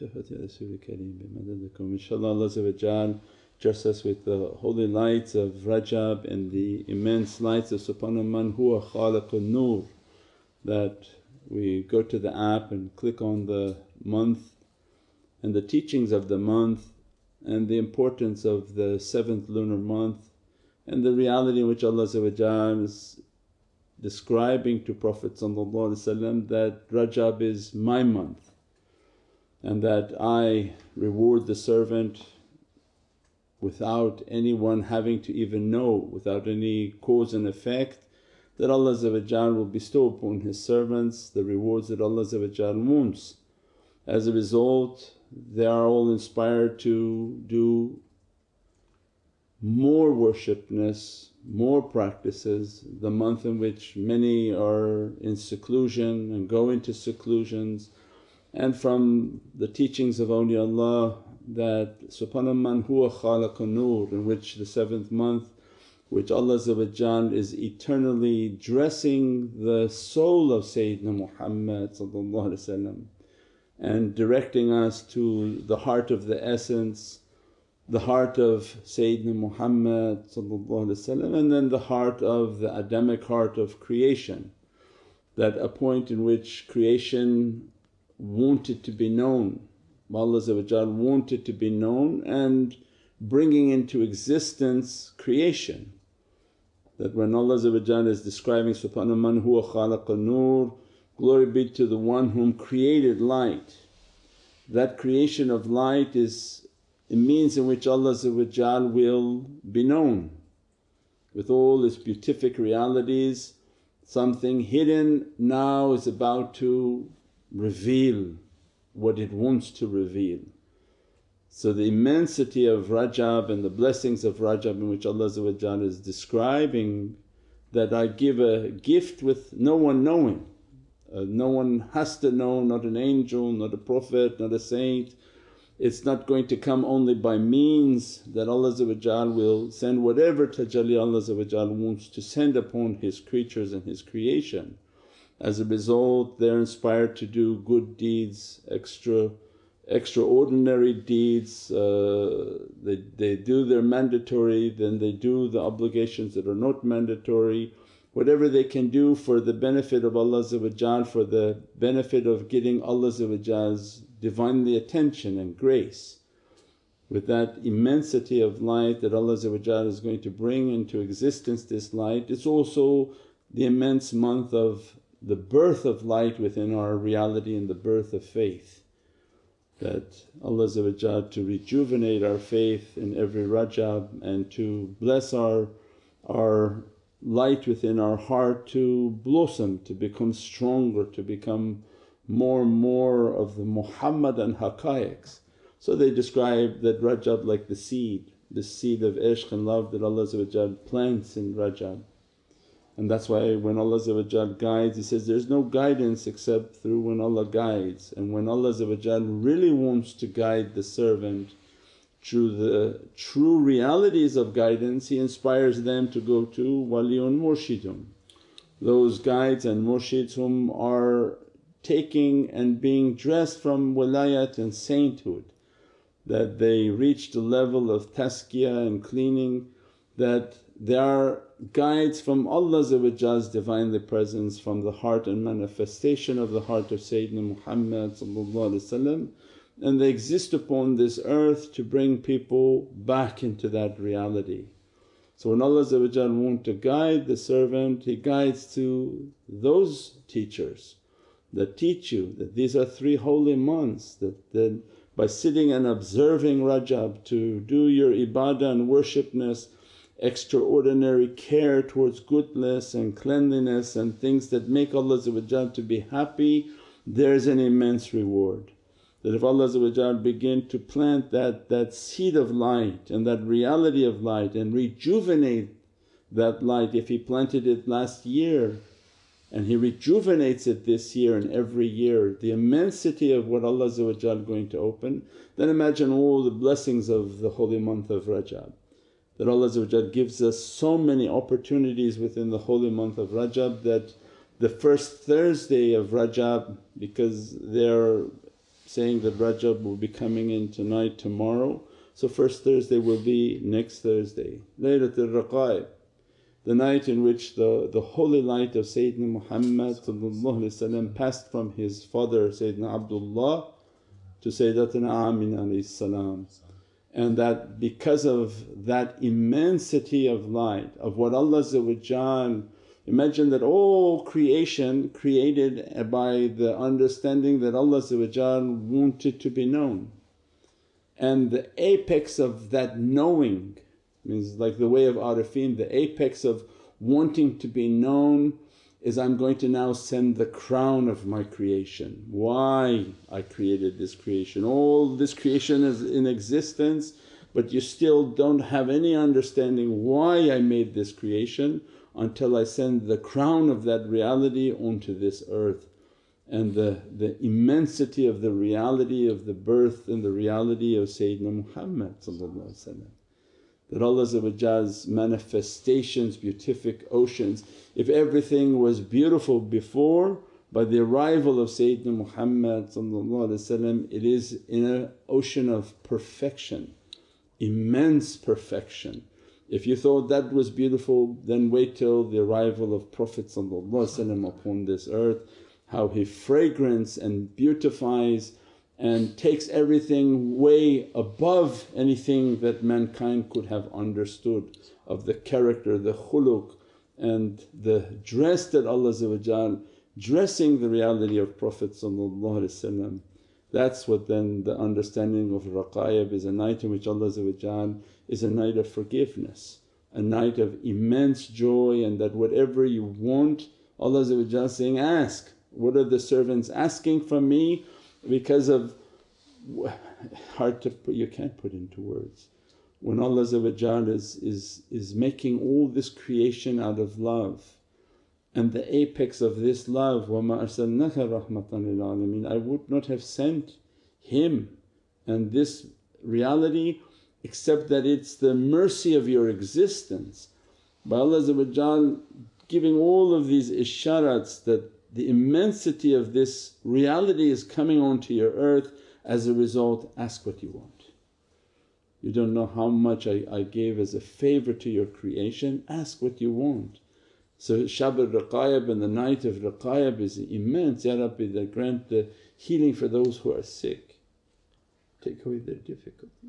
Shafati Rasul Kareem bimadadikum. InshaAllah Allah dress us with the holy lights of Rajab and the immense lights of Subhana man huwa khaliqun nur that we go to the app and click on the month and the teachings of the month and the importance of the seventh lunar month and the reality in which Allah is describing to Prophet that Rajab is my month and that I reward the servant without anyone having to even know, without any cause and effect that Allah will bestow upon His servants the rewards that Allah wants. As a result they are all inspired to do more worshipness, more practices, the month in which many are in seclusion and go into seclusions and from the teachings of awliyaullah that subhana man huwa khalaqa nur in which the seventh month which Allah is eternally dressing the soul of Sayyidina Muhammad and directing us to the heart of the essence, the heart of Sayyidina Muhammad and then the heart of the Adamic heart of creation. That a point in which creation wanted to be known, Allah wanted to be known and bringing into existence creation. That when Allah is describing, Subhana man huwa nur, glory be to the one whom created light. That creation of light is a means in which Allah will be known with all its beatific realities. Something hidden now is about to reveal what it wants to reveal. So the immensity of Rajab and the blessings of Rajab in which Allah is describing that I give a gift with no one knowing. Uh, no one has to know, not an angel, not a prophet, not a saint. It's not going to come only by means that Allah will send whatever tajalli Allah wants to send upon His creatures and His creation. As a result they're inspired to do good deeds, extra extraordinary deeds, uh, they, they do their mandatory then they do the obligations that are not mandatory. Whatever they can do for the benefit of Allah for the benefit of getting Allah's Divinely attention and grace. With that immensity of light that Allah is going to bring into existence this light, it's also the immense month of the birth of light within our reality and the birth of faith. That Allah to rejuvenate our faith in every Rajab and to bless our, our light within our heart to blossom, to become stronger, to become more and more of the Muhammadan haqqaiqs. So they describe that Rajab like the seed, the seed of ishq and love that Allah plants in Rajab. And that's why when Allah guides He says, there's no guidance except through when Allah guides and when Allah really wants to guide the servant through the true realities of guidance He inspires them to go to waliyun murshidun. Those guides and murshids whom are taking and being dressed from wilayat and sainthood that they reach the level of tazkiyah and cleaning that they are guides from Allah's Divinely Presence from the heart and manifestation of the heart of Sayyidina Muhammad and they exist upon this earth to bring people back into that reality. So when Allah want to guide the servant He guides to those teachers that teach you that these are three holy months that, that by sitting and observing Rajab to do your ibadah and worshipness extraordinary care towards goodness and cleanliness and things that make Allah to be happy, there's an immense reward. That if Allah begin to plant that, that seed of light and that reality of light and rejuvenate that light, if He planted it last year and He rejuvenates it this year and every year, the immensity of what Allah is going to open, then imagine all the blessings of the holy month of Rajab that Allah gives us so many opportunities within the holy month of Rajab that the first Thursday of Rajab because they're saying that Rajab will be coming in tonight, tomorrow. So first Thursday will be next Thursday, Laylatul Raqaib, the night in which the, the holy light of Sayyidina Muhammad passed from his father Sayyidina Abdullah to Sayyidatuna Amina salam. And that because of that immensity of light of what Allah Imagine that all creation created by the understanding that Allah wanted to be known. And the apex of that knowing means like the way of arifin, the apex of wanting to be known is I'm going to now send the crown of my creation. Why I created this creation, all this creation is in existence but you still don't have any understanding why I made this creation until I send the crown of that reality onto this earth. And the, the immensity of the reality of the birth and the reality of Sayyidina Muhammad that Allah's manifestations, beatific oceans. If everything was beautiful before by the arrival of Sayyidina Muhammad it is in an ocean of perfection, immense perfection. If you thought that was beautiful then wait till the arrival of Prophet upon this earth, how he fragrance and beautifies and takes everything way above anything that mankind could have understood of the character, the khuluq and the dress that Allah dressing the reality of Prophet that's what then the understanding of Raqaib is a night in which Allah is a night of forgiveness, a night of immense joy and that whatever you want Allah saying, ask. What are the servants asking from me because of hard to put, you can't put into words. When Allah is, is, is making all this creation out of love and the apex of this love, وَمَا أَرْسَلْنَاكَ رَحْمَةً لِلْعَالَمِينَ I would not have sent him and this reality except that it's the mercy of your existence. By Allah giving all of these isharats that the immensity of this reality is coming onto your earth as a result ask what you want. You don't know how much I, I gave as a favour to your creation, ask what you want. So Shab al-Raqaib and the night of Raqaib is immense, Ya Rabbi that grant the healing for those who are sick, take away their difficulty.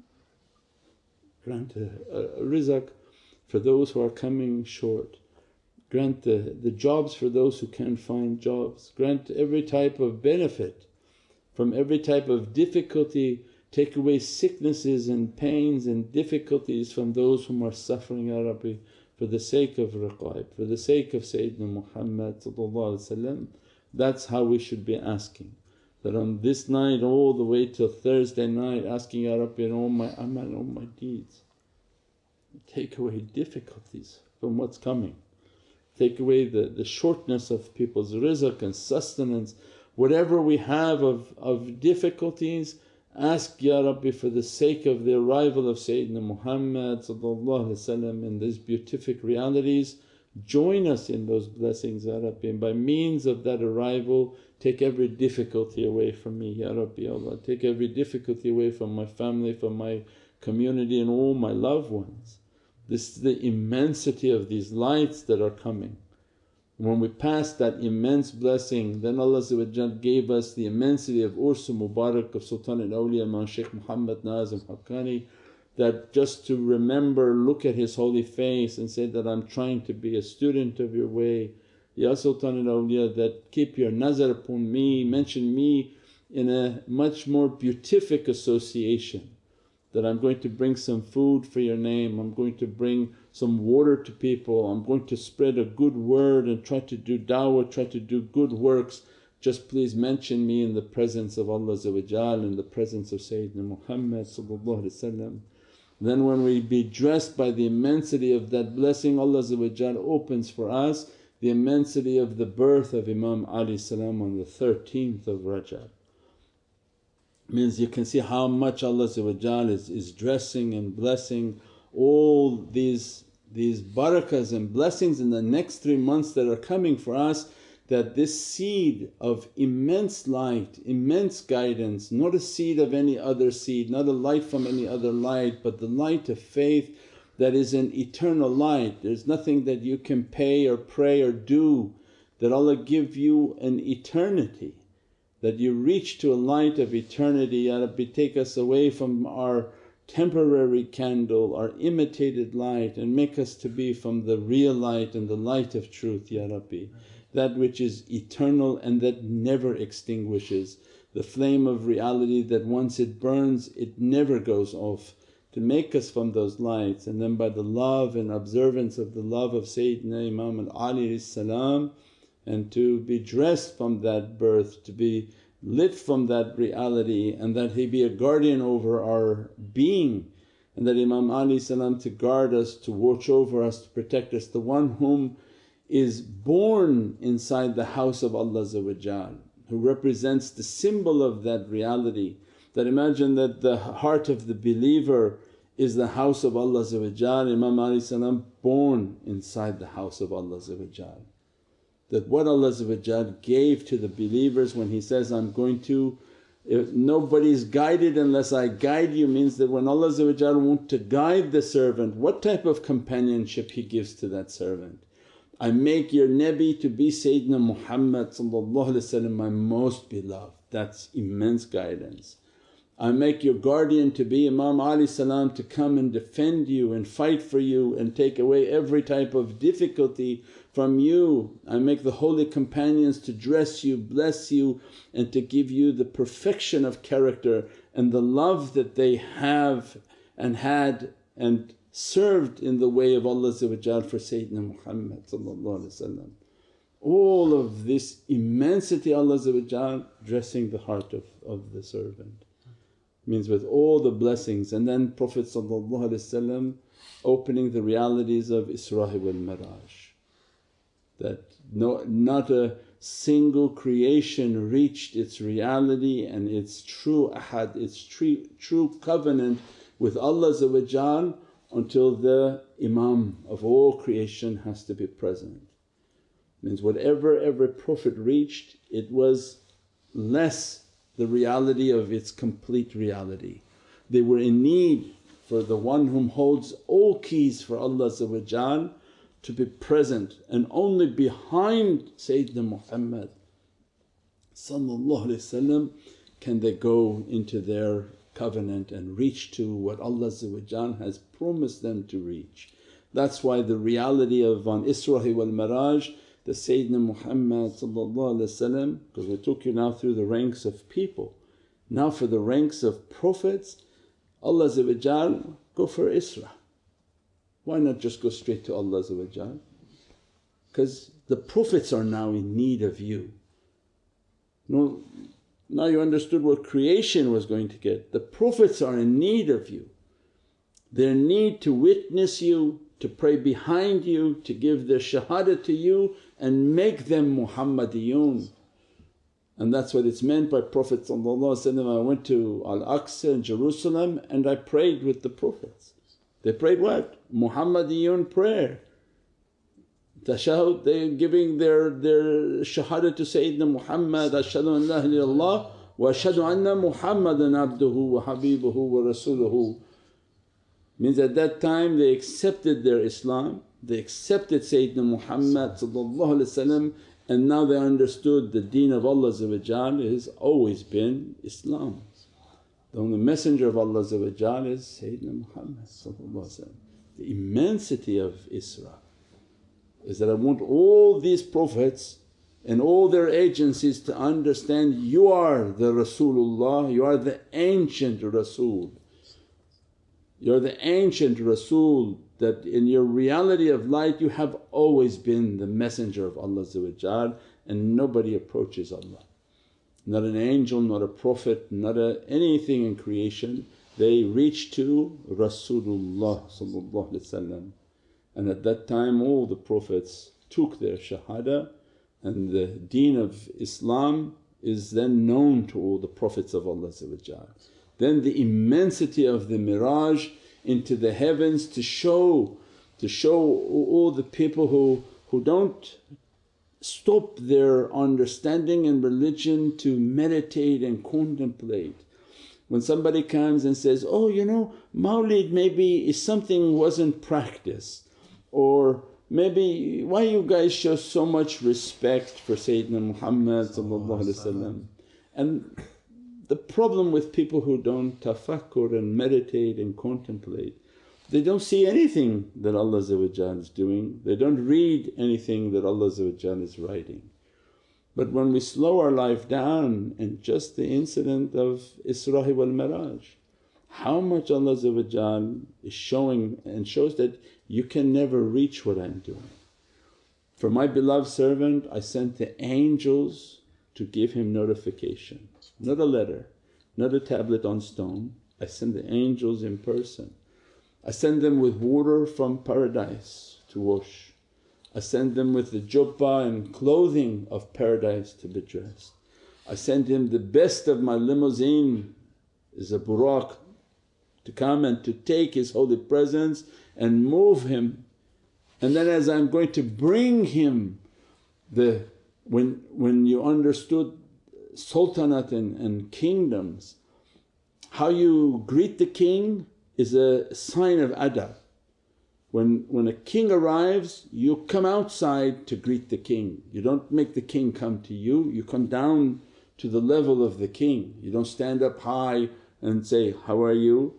Grant a, a, a rizq for those who are coming short, grant the, the jobs for those who can't find jobs, grant every type of benefit from every type of difficulty, take away sicknesses and pains and difficulties from those whom are suffering Ya Rabbi for the sake of Raqaib, for the sake of Sayyidina Muhammad that's how we should be asking. That on this night all the way till Thursday night asking, Ya Rabbi in all my amal, all my deeds. Take away difficulties from what's coming, take away the, the shortness of people's rizq and sustenance. Whatever we have of, of difficulties Ask, Ya Rabbi for the sake of the arrival of Sayyidina Muhammad in these beatific realities, join us in those blessings Ya Rabbi and by means of that arrival take every difficulty away from me Ya Rabbi Allah. Take every difficulty away from my family, from my community and all my loved ones. This is the immensity of these lights that are coming. When we passed that immense blessing then Allah gave us the immensity of Ursu Mubarak of Sultan al-Awliya Imam Shaykh Muhammad Nazim Haqqani that just to remember, look at his holy face and say that, I'm trying to be a student of your way. Ya Sultan al-Awliya that keep your nazar upon me, mention me in a much more beatific association that I'm going to bring some food for your name, I'm going to bring some water to people, I'm going to spread a good word and try to do da'wah, try to do good works. Just please mention me in the presence of Allah in the presence of Sayyidina Muhammad Then when we be dressed by the immensity of that blessing Allah opens for us the immensity of the birth of Imam Ali on the 13th of Rajab means you can see how much Allah is, is dressing and blessing all these, these barakahs and blessings in the next three months that are coming for us that this seed of immense light, immense guidance, not a seed of any other seed, not a light from any other light but the light of faith that is an eternal light. There's nothing that you can pay or pray or do that Allah give you an eternity that you reach to a light of eternity. Ya Rabbi take us away from our temporary candle, our imitated light and make us to be from the real light and the light of truth Ya Rabbi that which is eternal and that never extinguishes, the flame of reality that once it burns it never goes off to make us from those lights and then by the love and observance of the love of Sayyidina Imam al-Ali salam and to be dressed from that birth, to be lit from that reality and that he be a guardian over our being and that Imam Ali salam to guard us, to watch over us, to protect us. The one whom is born inside the house of Allah who represents the symbol of that reality. That imagine that the heart of the believer is the house of Allah Imam Ali salam born inside the house of Allah that what Allah gave to the believers when He says, I'm going to if nobody's guided unless I guide you means that when Allah want to guide the servant what type of companionship He gives to that servant. I make your Nabi to be Sayyidina Muhammad my most beloved, that's immense guidance. I make your guardian to be Imam Ali salam to come and defend you and fight for you and take away every type of difficulty from you. I make the holy companions to dress you, bless you and to give you the perfection of character and the love that they have and had and served in the way of Allah for Sayyidina Muhammad All of this immensity Allah dressing the heart of, of the servant. Means with all the blessings. And then Prophet opening the realities of Isra wal Miraj that no, not a single creation reached its reality and its true ahad, its true, true covenant with Allah until the Imam of all creation has to be present. Means whatever every Prophet reached it was less the reality of its complete reality. They were in need for the one whom holds all keys for Allah to be present and only behind Sayyidina Muhammad can they go into their covenant and reach to what Allah has promised them to reach. That's why the reality of on Isra wal Miraj the Sayyidina Muhammad because we took you now through the ranks of people. Now for the ranks of Prophets Allah go for Isra. Why not just go straight to Allah because the Prophets are now in need of you. No, now you understood what creation was going to get. The Prophets are in need of you. Their need to witness you, to pray behind you, to give their shahada to you and make them Muhammadiyun. And that's what it's meant by Prophet I went to Al-Aqsa in Jerusalem and I prayed with the Prophets. They prayed what? Muhammadiyun prayer Tashahud they're giving their, their shahada to Sayyidina Muhammad, ashhadu an la ilaha wa ashhadu anna Muhammadan abduhu wa habibuhu wa rasuluhu. Means at that time they accepted their Islam, they accepted Sayyidina Muhammad and now they understood the deen of Allah has always been Islam. The only messenger of Allah is Sayyidina Muhammad The immensity of Isra is that I want all these Prophets and all their agencies to understand you are the Rasulullah, you are the ancient Rasul. You're the ancient Rasul that in your reality of light you have always been the messenger of Allah and nobody approaches Allah. Not an angel, not a prophet, not a, anything in creation, they reached to Rasulullah and at that time all the Prophets took their shahada and the deen of Islam is then known to all the Prophets of Allah Then the immensity of the Miraj into the heavens to show to show all the people who, who don't stop their understanding and religion to meditate and contemplate. When somebody comes and says, oh you know mawlid maybe is something wasn't practiced or maybe why you guys show so much respect for Sayyidina Muhammad and the problem with people who don't tafakkur and meditate and contemplate they don't see anything that Allah is doing, they don't read anything that Allah is writing. But when we slow our life down and just the incident of Isra wal Miraj, how much Allah is showing and shows that you can never reach what I'm doing. For my beloved servant I sent the angels to give him notification, not a letter, not a tablet on stone, I sent the angels in person I send them with water from paradise to wash. I send them with the jubba and clothing of paradise to be dressed. I send him the best of my limousine is a buraq to come and to take his holy presence and move him. And then as I'm going to bring him the when, when you understood sultanate and, and kingdoms, how you greet the king is a sign of adab. When, when a king arrives you come outside to greet the king, you don't make the king come to you, you come down to the level of the king. You don't stand up high and say, how are you?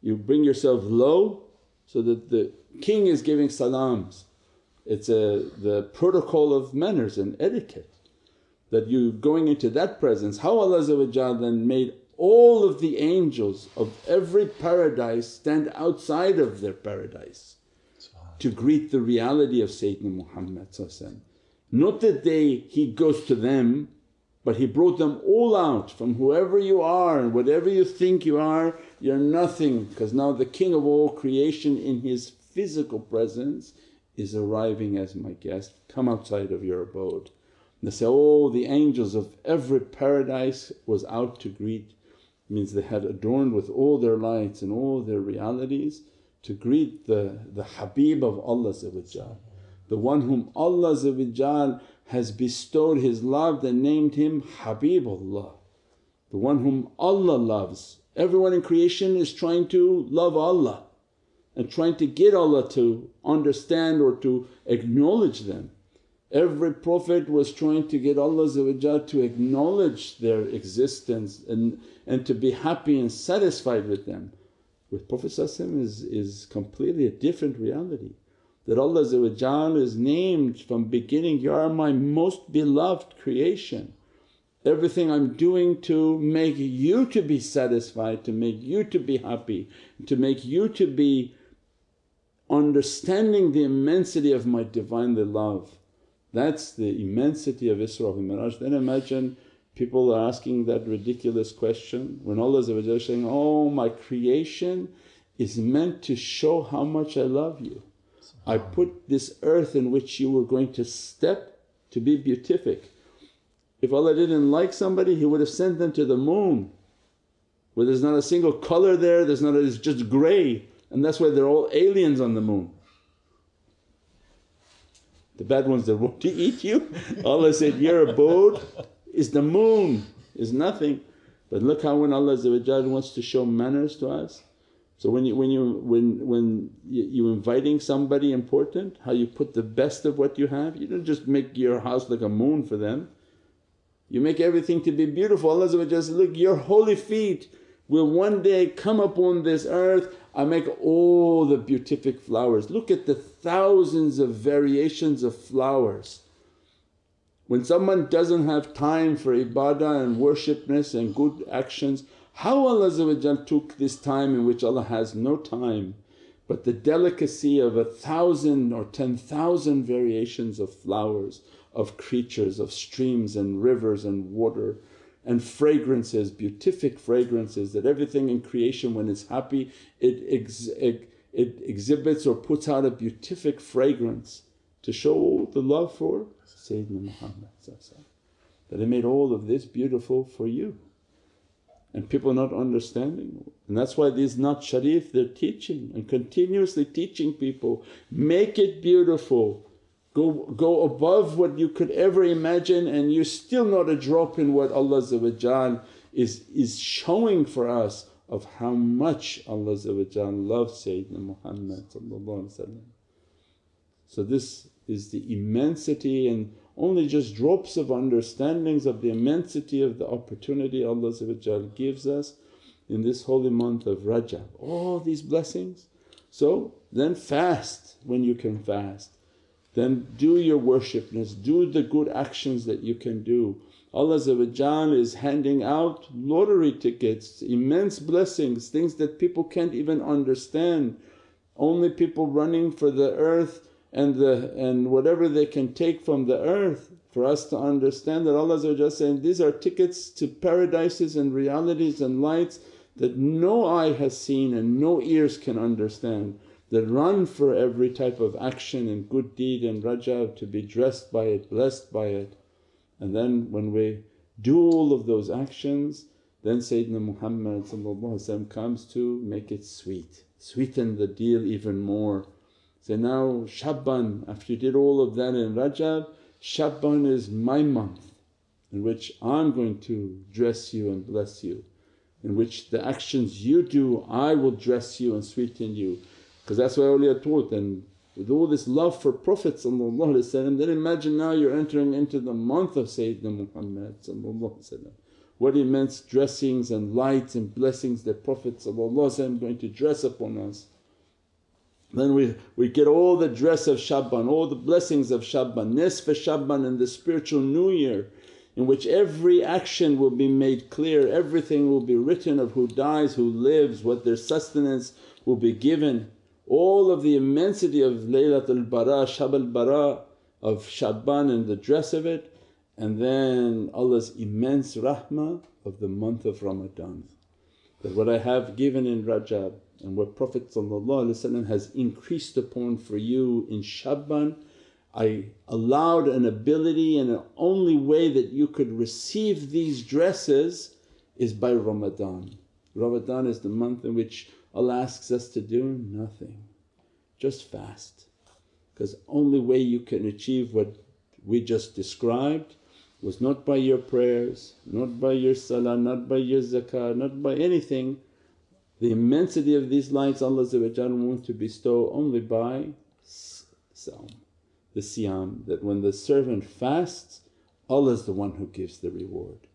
You bring yourself low so that the king is giving salams. It's a, the protocol of manners and etiquette that you going into that presence. How Allah then made all of the angels of every paradise stand outside of their paradise to greet the reality of Sayyidina Muhammad Not that they he goes to them but he brought them all out from whoever you are and whatever you think you are, you're nothing. Because now the King of all creation in his physical presence is arriving as my guest, come outside of your abode. They say, oh the angels of every paradise was out to greet means they had adorned with all their lights and all their realities to greet the, the Habib of Allah the one whom Allah has bestowed His love and named him Habibullah, the one whom Allah loves. Everyone in creation is trying to love Allah and trying to get Allah to understand or to acknowledge them. Every Prophet was trying to get Allah to acknowledge their existence and, and to be happy and satisfied with them. With Prophet is, is completely a different reality that Allah is named from beginning, You are my most beloved creation. Everything I'm doing to make you to be satisfied, to make you to be happy, to make you to be understanding the immensity of my Divinely love. That's the immensity of Isra and Miraj. Then imagine people are asking that ridiculous question when Allah is saying, oh my creation is meant to show how much I love you. I put this earth in which you were going to step to be beatific. If Allah didn't like somebody He would have sent them to the moon where there's not a single colour there, there's not a, it's just grey and that's why they're all aliens on the moon the bad ones that want to eat you. Allah said, your abode is the moon, is nothing. But look how when Allah wants to show manners to us. So when you when you when when you inviting somebody important, how you put the best of what you have, you don't just make your house like a moon for them. You make everything to be beautiful. Allah says, look your holy feet will one day come upon this earth I make all the beatific flowers. Look at the thousands of variations of flowers. When someone doesn't have time for ibadah and worshipness and good actions, how Allah took this time in which Allah has no time but the delicacy of a thousand or ten thousand variations of flowers, of creatures, of streams and rivers and water and fragrances, beatific fragrances that everything in creation when it's happy it, ex, it, it exhibits or puts out a beatific fragrance to show the love for Sayyidina Muhammad that He made all of this beautiful for you. And people Naat understanding. And that's why these not Sharif they're teaching and continuously teaching people, make it beautiful go, go above what you could ever imagine and you're still not a drop in what Allah is, is showing for us of how much Allah loves Sayyidina Muhammad So this is the immensity and only just drops of understandings of the immensity of the opportunity Allah gives us in this holy month of Rajab. All these blessings. So then fast when you can fast, then do your worshipness, do the good actions that you can do. Allah is handing out lottery tickets, immense blessings, things that people can't even understand. Only people running for the earth and the and whatever they can take from the earth for us to understand that Allah is saying, these are tickets to paradises and realities and lights that no eye has seen and no ears can understand that run for every type of action and good deed and Rajab to be dressed by it, blessed by it. And then when we do all of those actions then Sayyidina Muhammad comes to make it sweet, sweeten the deal even more. Say, now Shaban after you did all of that in Rajab, Shaban is my month in which I'm going to dress you and bless you, in which the actions you do I will dress you and sweeten you. Because that's what awliya taught and with all this love for Prophet then imagine now you're entering into the month of Sayyidina Muhammad what immense dressings and lights and blessings that Prophet is going to dress upon us. Then we, we get all the dress of Shaban, all the blessings of Shaban, Nisf Shaban and the spiritual new year in which every action will be made clear, everything will be written of who dies, who lives, what their sustenance will be given. All of the immensity of Laylatul Bara, Shab al Bara of Shaban and the dress of it and then Allah's immense rahmah of the month of Ramadan. That what I have given in Rajab and what Prophet has increased upon for you in Shaban I allowed an ability and an only way that you could receive these dresses is by Ramadan. Ramadan is the month in which Allah asks us to do nothing, just fast. Because only way you can achieve what we just described was not by your prayers, not by your salah, not by your zakah, not by anything. The immensity of these lights Allah wants to bestow only by sawm, the siyam that when the servant fasts Allah is the one who gives the reward.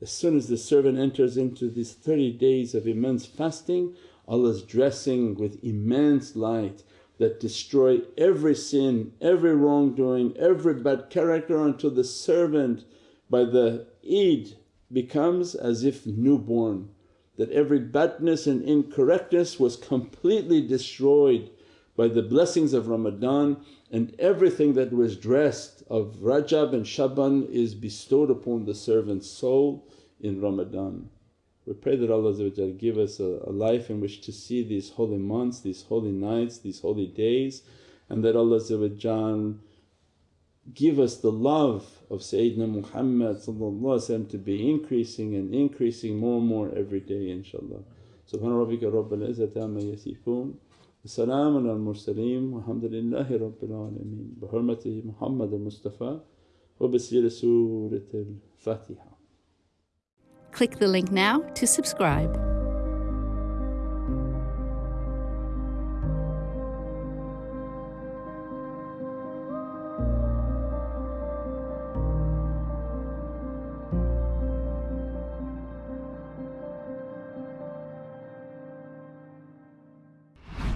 As soon as the servant enters into these 30 days of immense fasting Allah's dressing with immense light that destroy every sin, every wrongdoing, every bad character until the servant by the Eid becomes as if newborn that every badness and incorrectness was completely destroyed by the blessings of Ramadan and everything that was dressed of Rajab and Shaban is bestowed upon the servant's soul in Ramadan. We pray that Allah give us a, a life in which to see these holy months, these holy nights, these holy days and that Allah give us the love of Sayyidina Muhammad to be increasing and increasing more and more every day inshaAllah. Subhana rabbika rabbil izzati amma yasifoon salaamun al mursaleen walhamdulillahi rabbil alameen bi hurmati Muhammad al Mustafa wa bi Surat al Fatiha. Click the link now to subscribe.